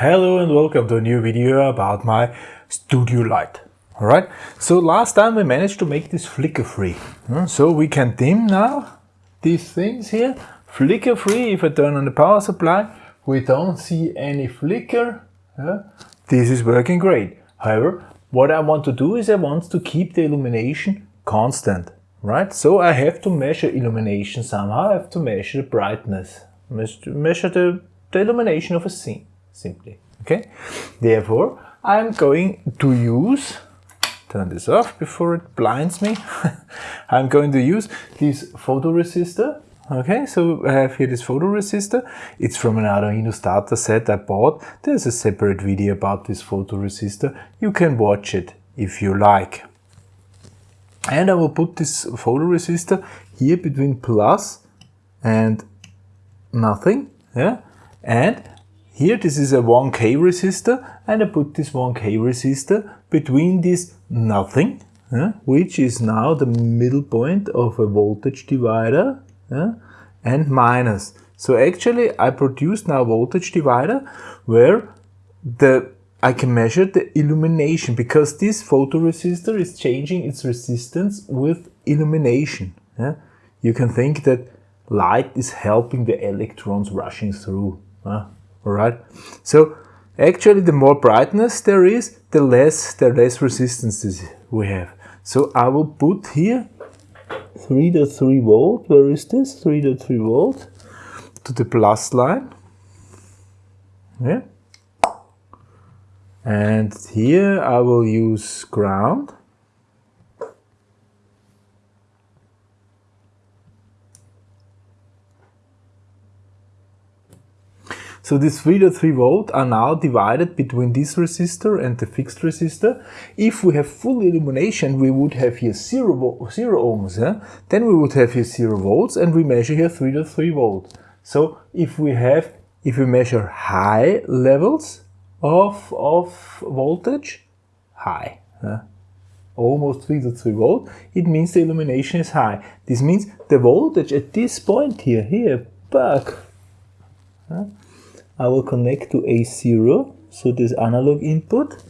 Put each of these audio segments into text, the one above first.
Hello and welcome to a new video about my studio light. Alright, so last time we managed to make this flicker free. Hmm, so we can dim now these things here. Flicker free, if I turn on the power supply, we don't see any flicker. This is working great. However, what I want to do is I want to keep the illumination constant. Right, so I have to measure illumination somehow, I have to measure the brightness, measure the, the illumination of a scene simply. Okay, therefore I'm going to use, turn this off before it blinds me. I'm going to use this photoresistor. Okay, so I have here this photoresistor. It's from an Arduino starter set I bought. There's a separate video about this photoresistor. You can watch it if you like. And I will put this photoresistor here between plus and nothing. Yeah, and here this is a 1K resistor and I put this 1K resistor between this nothing, uh, which is now the middle point of a voltage divider uh, and minus. So actually I produce now voltage divider where the I can measure the illumination because this photoresistor is changing its resistance with illumination. Yeah? You can think that light is helping the electrons rushing through. Uh, Alright, so actually the more brightness there is, the less the less resistance we have. So I will put here 3.3 volt, where is this? 3.3 volt to the plus line. Yeah. And here I will use ground. So these 3.3 volt are now divided between this resistor and the fixed resistor. If we have full illumination, we would have here 0, zero ohms. Yeah? Then we would have here 0 volts and we measure here 3.3 volt. So if we have, if we measure high levels of, of voltage, high, yeah? almost 3.3 volt, it means the illumination is high. This means the voltage at this point here, here, back, yeah? I will connect to A0, so this analog input.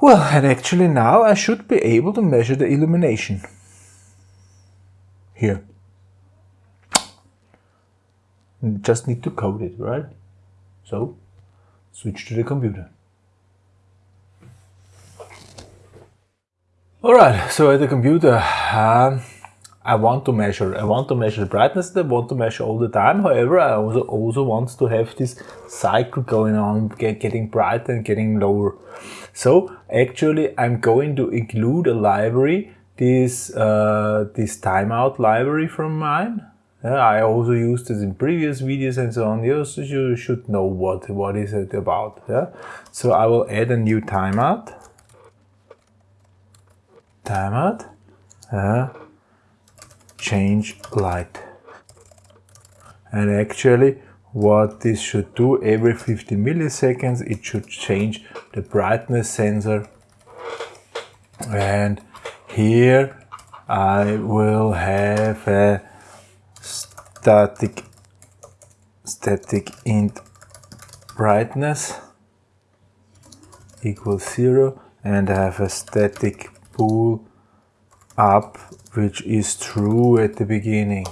Well, and actually now I should be able to measure the illumination. Here. Just need to code it, right? So, switch to the computer. Alright, so at the computer, um, I want to measure. I want to measure the brightness. I want to measure all the time. However, I also also want to have this cycle going on, get, getting brighter and getting lower. So actually, I'm going to include a library, this uh, this timeout library from mine. I also used this in previous videos and so on. You, so you should know what what is it about. Yeah. So I will add a new timeout. Timeout. Uh, change light. And actually what this should do every 50 milliseconds it should change the brightness sensor and here I will have a static static int brightness equals zero and I have a static bool up which is true at the beginning.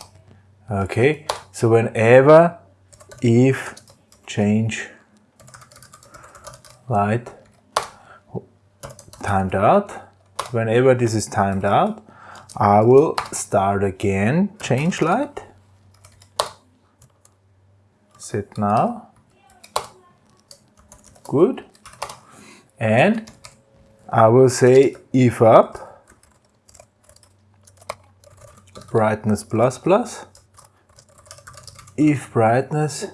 Okay, so whenever if change light timed out, whenever this is timed out, I will start again change light, set now, good, and I will say if up, brightness plus plus if brightness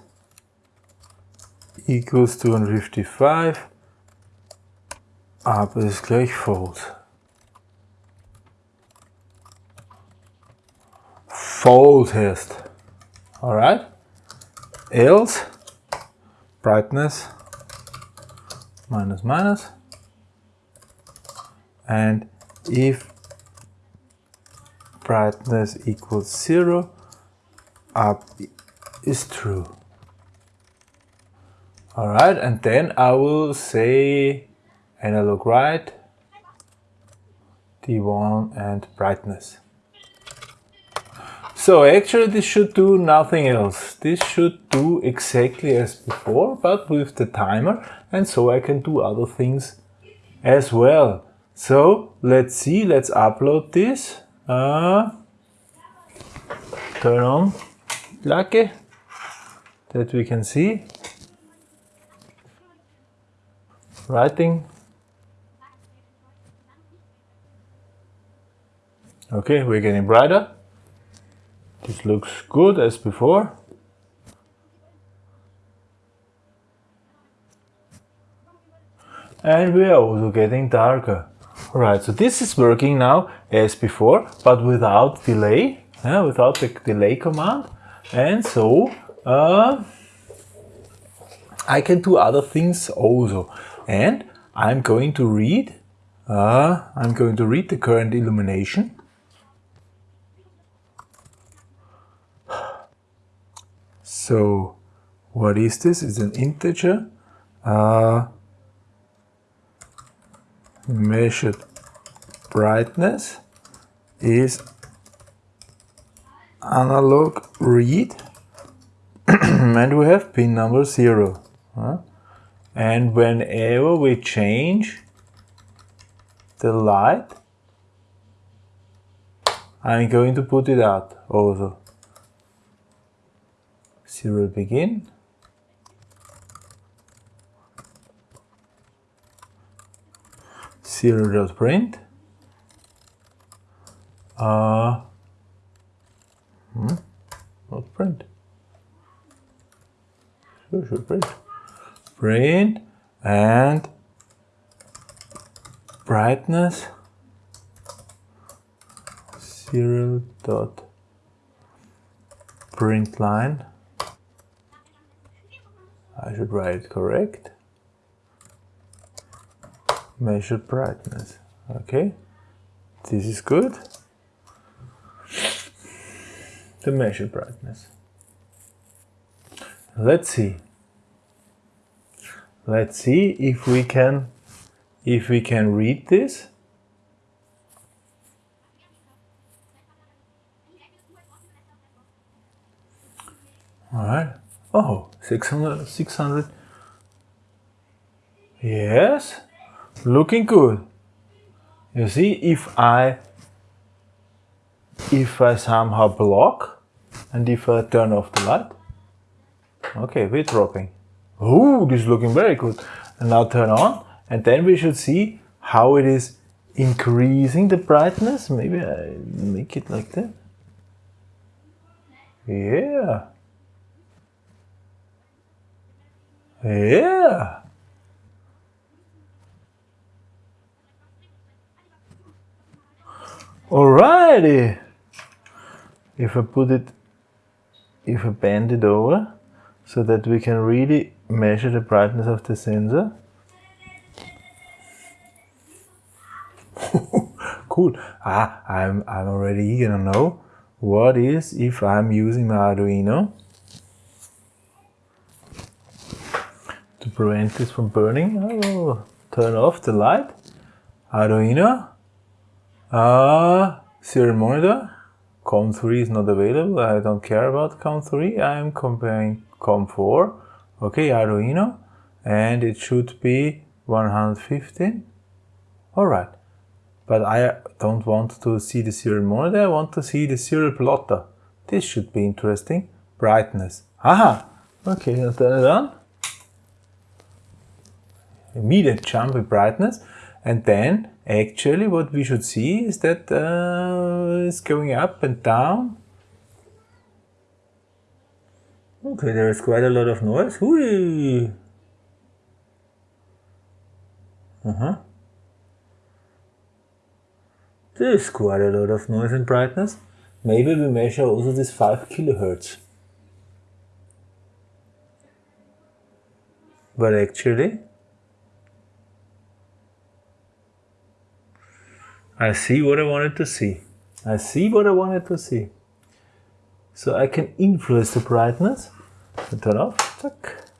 equals 255 up ist gleich false. False test. Alright? Else brightness minus minus and if brightness equals zero, up is true. Alright, and then I will say analog write, D1 and brightness. So actually this should do nothing else. This should do exactly as before, but with the timer, and so I can do other things as well. So let's see, let's upload this. Uh, turn on Lucky that we can see. Writing. Okay, we're getting brighter. This looks good as before. And we are also getting darker. Alright, so this is working now as before, but without delay, yeah, without the delay command. And so uh, I can do other things also. And I'm going to read, uh, I'm going to read the current illumination. So what is this? It's an integer. Uh, measured brightness is analog read. And we have pin number 0 huh? and whenever we change the light I'm going to put it out also. Serial begin serial.print uh, hmm, not print. Sure should print. Print and brightness. Serial dot print line. I should write it correct measure brightness. Okay? This is good. The measure brightness. Let's see. Let's see if we can if we can read this. All right. Oh 600 600 yes looking good. You see, if I if I somehow block and if I turn off the light, okay, we're dropping. Oh, this is looking very good. And now turn on, and then we should see how it is increasing the brightness. Maybe I make it like that. Yeah. Yeah. Alrighty. If I put it, if I bend it over so that we can really measure the brightness of the sensor. cool. Ah, I'm, I'm already eager to know what is if I'm using my Arduino to prevent this from burning. I will turn off the light. Arduino uh, serial monitor. COM3 is not available. I don't care about COM3. I am comparing COM4. Okay, Arduino. And it should be 115. Alright. But I don't want to see the serial monitor. I want to see the serial plotter. This should be interesting. Brightness. Aha! Okay, it on. Immediate jump in brightness. And then actually what we should see is that uh, it's going up and down. Okay, there is quite a lot of noise. Uh-huh. There's quite a lot of noise and brightness. Maybe we measure also this 5 kilohertz. But actually, I see what I wanted to see. I see what I wanted to see. So I can influence the brightness. turn off. Tuck.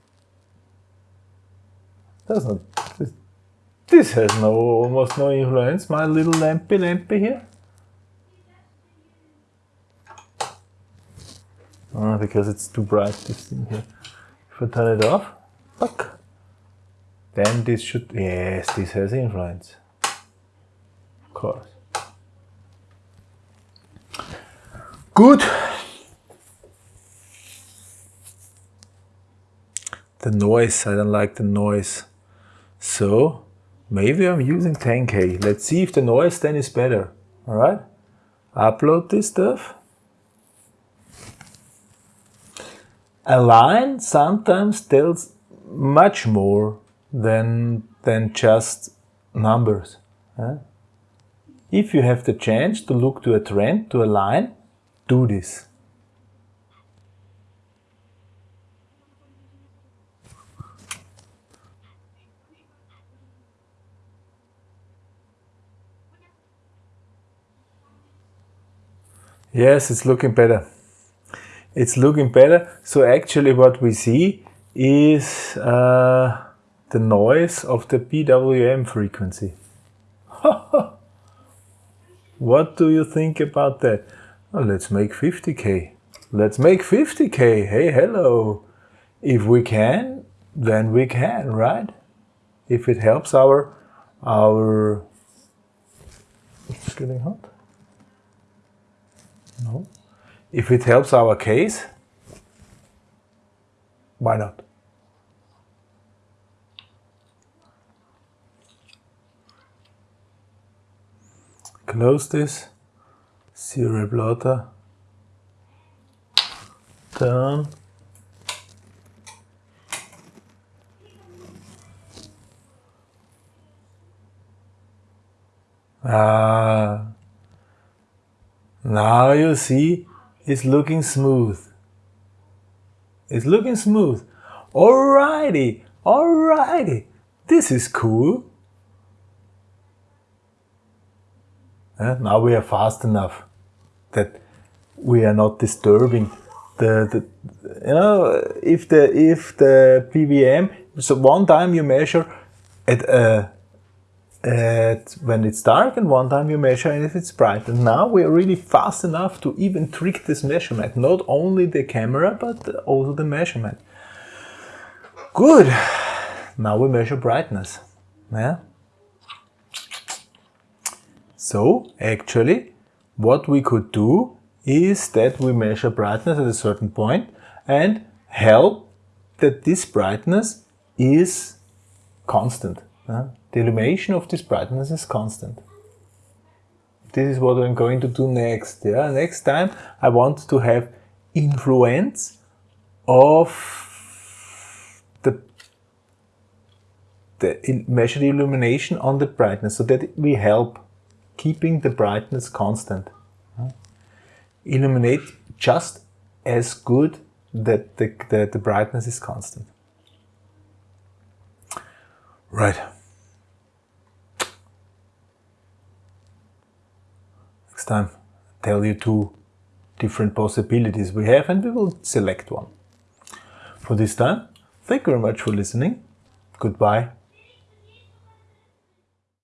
Does not. This, this has no almost no influence. My little lampy lampy here. Oh, because it's too bright, this thing here. If I turn it off, then this should, yes, this has influence. Course. Good. The noise, I don't like the noise. So, maybe I'm using 10K. Let's see if the noise then is better. Alright? Upload this stuff. a line sometimes tells much more than, than just numbers. If you have the chance to look to a trend, to a line, do this. Yes, it's looking better it's looking better. So actually what we see is uh, the noise of the PWM frequency. what do you think about that? Well, let's make 50k. Let's make 50k. Hey, hello. If we can, then we can, right? If it helps our, our, it's getting hot. No. If it helps our case, why not? Close this, serial plotter, turn, Ah, now you see it's looking smooth. It's looking smooth. Alrighty, alrighty. This is cool. Uh, now we are fast enough that we are not disturbing the, the you know if the if the PWM so one time you measure at a at when it's dark and one time you measure and if it's bright. And now we are really fast enough to even trick this measurement, not only the camera, but also the measurement. Good. Now we measure brightness. Yeah. So actually what we could do is that we measure brightness at a certain point and help that this brightness is constant. Yeah? The illumination of this brightness is constant. This is what I'm going to do next. Yeah, next time I want to have influence of the the measured illumination on the brightness so that we help keeping the brightness constant. Illuminate just as good that the, the, brightness is constant. Right. Next time, I tell you two different possibilities we have and we will select one. For this time, thank you very much for listening. Goodbye.